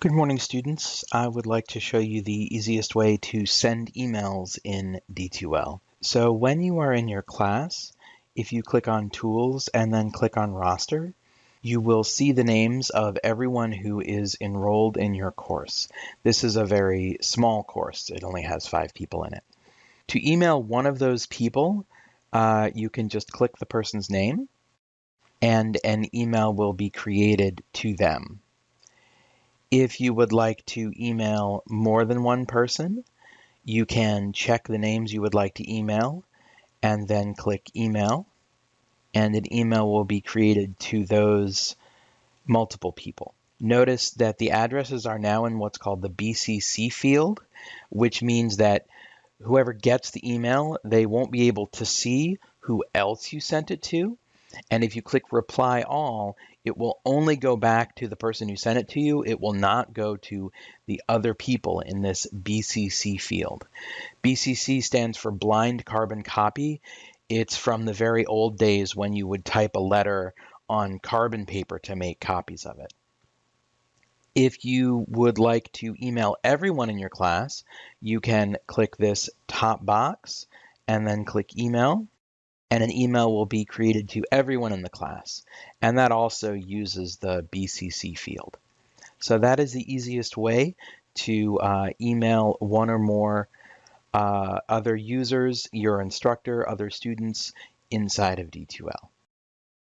Good morning, students. I would like to show you the easiest way to send emails in D2L. So when you are in your class, if you click on Tools and then click on Roster, you will see the names of everyone who is enrolled in your course. This is a very small course. It only has five people in it. To email one of those people, uh, you can just click the person's name and an email will be created to them. If you would like to email more than one person, you can check the names you would like to email and then click email and an email will be created to those multiple people. Notice that the addresses are now in what's called the BCC field, which means that whoever gets the email, they won't be able to see who else you sent it to. And if you click reply all, it will only go back to the person who sent it to you. It will not go to the other people in this BCC field. BCC stands for blind carbon copy. It's from the very old days when you would type a letter on carbon paper to make copies of it. If you would like to email everyone in your class, you can click this top box and then click email and an email will be created to everyone in the class. And that also uses the BCC field. So that is the easiest way to uh, email one or more uh, other users, your instructor, other students inside of D2L.